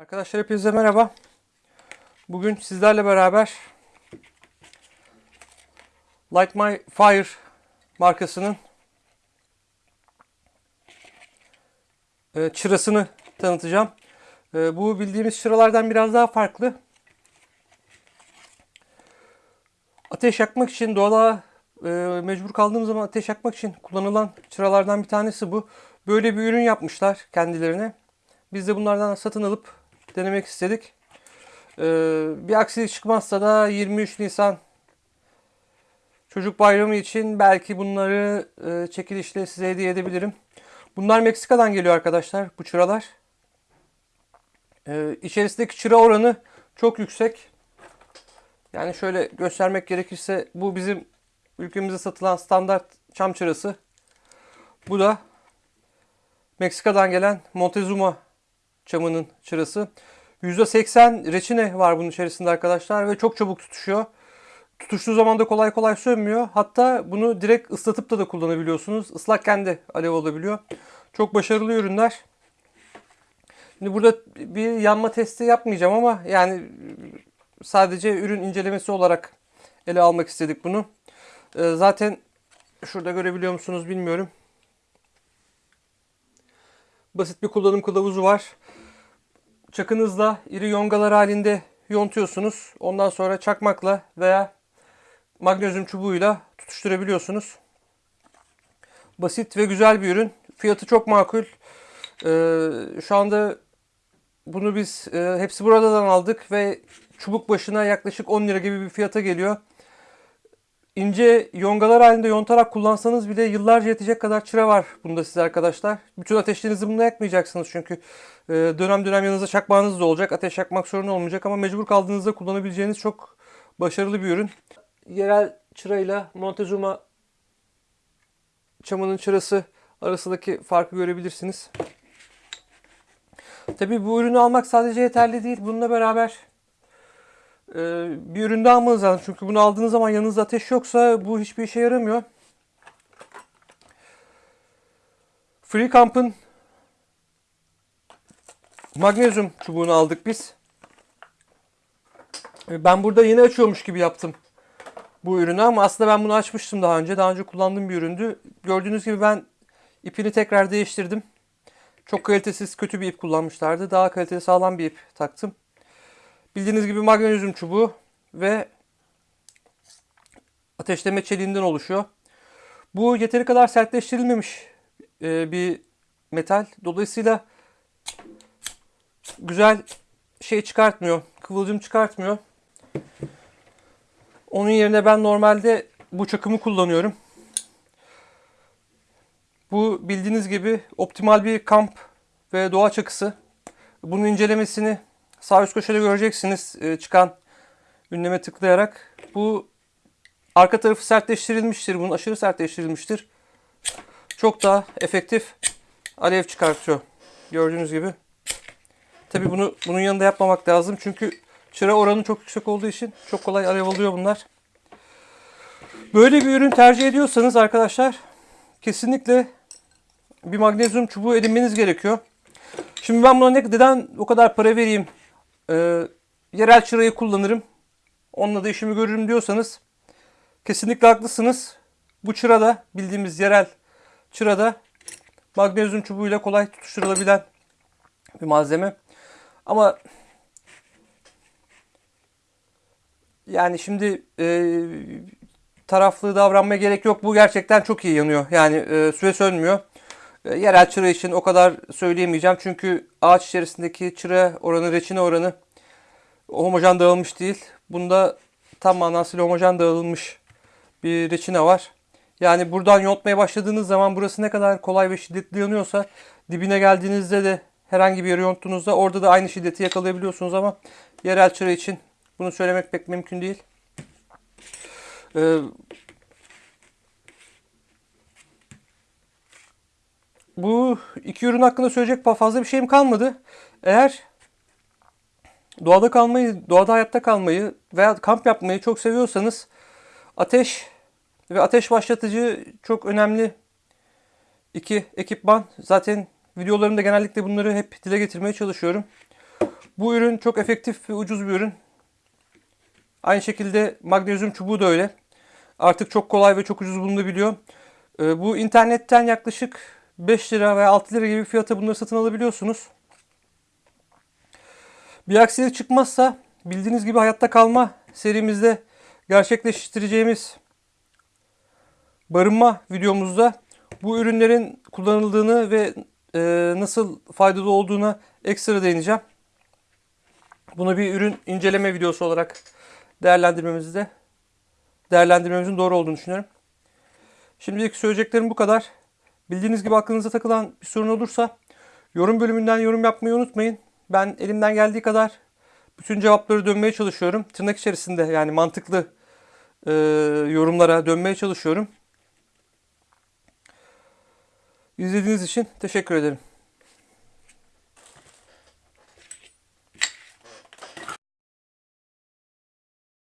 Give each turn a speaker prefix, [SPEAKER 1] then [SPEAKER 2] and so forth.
[SPEAKER 1] Arkadaşlar hepinize merhaba. Bugün sizlerle beraber Light My Fire markasının e, çırasını tanıtacağım. E, Bu bildiğimiz çıralardan biraz daha farklı. Ateş yakmak için doğada e, mecbur kaldığım zaman ateş yakmak için kullanılan çıralardan bir tanesi bu. Böyle bir ürün yapmışlar kendilerine. Biz de bunlardan satın alıp denemek istedik. Ee, bir aksilik çıkmazsa da 23 Nisan Çocuk Bayramı için belki bunları e, çekilişle size hediye edebilirim. Bunlar Meksika'dan geliyor arkadaşlar bu çıralar. Ee, içerisindeki çıra oranı çok yüksek. Yani şöyle göstermek gerekirse bu bizim ülkemizde satılan standart çam çırası. Bu da Meksika'dan gelen Montezuma çamının çırası. %80 reçine var bunun içerisinde arkadaşlar ve çok çabuk tutuşuyor. Tutuştuğu zaman da kolay kolay sönmüyor. Hatta bunu direkt ıslatıp da da kullanabiliyorsunuz. Islakken de alev olabiliyor. Çok başarılı ürünler. Şimdi burada bir yanma testi yapmayacağım ama yani sadece ürün incelemesi olarak ele almak istedik bunu. Ee, Zaten şurada görebiliyor musunuz bilmiyorum. Basit bir kullanım kılavuzu var. Çakınızla iri yongalar halinde yontuyorsunuz. Ondan sonra çakmakla veya magnezyum çubuğuyla tutuşturabiliyorsunuz. Basit ve güzel bir ürün. Fiyatı çok makul. Ee, şu anda bunu biz e, hepsi buradan aldık ve çubuk başına yaklaşık 10 lira gibi bir fiyata geliyor. İnce yongalar halinde yontarak kullansanız bile yıllarca yetecek kadar çıra var bunda size arkadaşlar. Bütün ateşlerinizi bununla yakmayacaksınız çünkü e, dönem dönem yanınızda çakmağınız da olacak. Ateş yakmak sorun olmayacak ama mecbur kaldığınızda kullanabileceğiniz çok başarılı bir ürün. Yerel çırayla Montezuma çamının çırası arasındaki farkı görebilirsiniz. Tabi bu ürünü almak sadece yeterli değil. Bununla beraber bir ürün daha almanız lazım. Çünkü bunu aldığınız zaman yanınızda ateş yoksa bu hiçbir işe yaramıyor. Free Camp'ın magnezyum çubuğunu aldık biz. E, Ben burada yeni açıyormuş gibi yaptım bu ürünü ama aslında ben bunu açmıştım daha önce. Daha önce kullandığım bir üründü. Gördüğünüz gibi ben ipini tekrar değiştirdim. Çok kalitesiz kötü bir ip kullanmışlardı. Daha kaliteli sağlam bir ip taktım. Bildiğiniz gibi magnezyum çubuğu ve ateşleme çeliğinden oluşuyor. Bu yeteri kadar sertleştirilmemiş e, bir metal. Dolayısıyla güzel şey çıkartmıyor. Kıvılcım çıkartmıyor. Onun yerine ben normalde bu çakımı kullanıyorum. Bu bildiğiniz gibi optimal bir kamp ve doğa çakısı. Bunun incelemesini sağ üst köşede göreceksiniz e, çıkan ünleme tıklayarak. Bu arka tarafı sertleştirilmiştir. Bunun aşırı sertleştirilmiştir. Çok daha efektif alev çıkartıyor. Gördüğünüz gibi. Tabi bunu bunun yanında yapmamak lazım. Çünkü çıra oranı çok yüksek olduğu için çok kolay alev alıyor bunlar. Böyle bir ürün tercih ediyorsanız arkadaşlar kesinlikle bir magnezyum çubuğu edinmeniz gerekiyor. Şimdi ben buna ne, neden o kadar para vereyim? Ee, yerel çırayı kullanırım. Onunla da işimi görürüm diyorsanız kesinlikle haklısınız. Bu çırada bildiğimiz yerel çırada magnezyum çubuğuyla kolay tutuşturulabilen bir malzeme. Ama yani şimdi e, taraflı davranmaya gerek yok. Bu gerçekten çok iyi yanıyor. Yani e, süre sönmüyor. E, yerel çıra için o kadar söyleyemeyeceğim. Çünkü ağaç içerisindeki çıra oranı, reçine oranı homojen dağılmış değil. Bunda tam manasıyla homojen dağılmış bir reçine var. Yani buradan yontmaya başladığınız zaman burası ne kadar kolay ve şiddetli yanıyorsa dibine geldiğinizde de herhangi bir yere yonttuğunuzda orada da aynı şiddeti yakalayabiliyorsunuz ama yerel çıra için bunu söylemek pek mümkün değil. Ee, bu iki ürün hakkında söyleyecek fazla bir şeyim kalmadı. Eğer doğada kalmayı, doğada hayatta kalmayı veya kamp yapmayı çok seviyorsanız ateş ve ateş başlatıcı çok önemli iki ekipman. Zaten videolarımda genellikle bunları hep dile getirmeye çalışıyorum. Bu ürün çok efektif ve ucuz bir ürün. Aynı şekilde magnezyum çubuğu da öyle. Artık çok kolay ve çok ucuz bulunabiliyor. Ee, Bu internetten yaklaşık 5 lira veya 6 lira gibi fiyata bunları satın alabiliyorsunuz. Bir aksilik çıkmazsa bildiğiniz gibi hayatta kalma serimizde gerçekleştireceğimiz barınma videomuzda bu ürünlerin kullanıldığını ve e, nasıl faydalı olduğuna ekstra değineceğim. Bunu bir ürün inceleme videosu olarak değerlendirmemizde değerlendirmemizin doğru olduğunu düşünüyorum. Şimdilik söyleyeceklerim bu kadar. Bildiğiniz gibi aklınıza takılan bir sorun olursa yorum bölümünden yorum yapmayı unutmayın. Ben elimden geldiği kadar bütün cevapları dönmeye çalışıyorum. Tırnak içerisinde yani mantıklı e, yorumlara dönmeye çalışıyorum. İzlediğiniz için teşekkür ederim.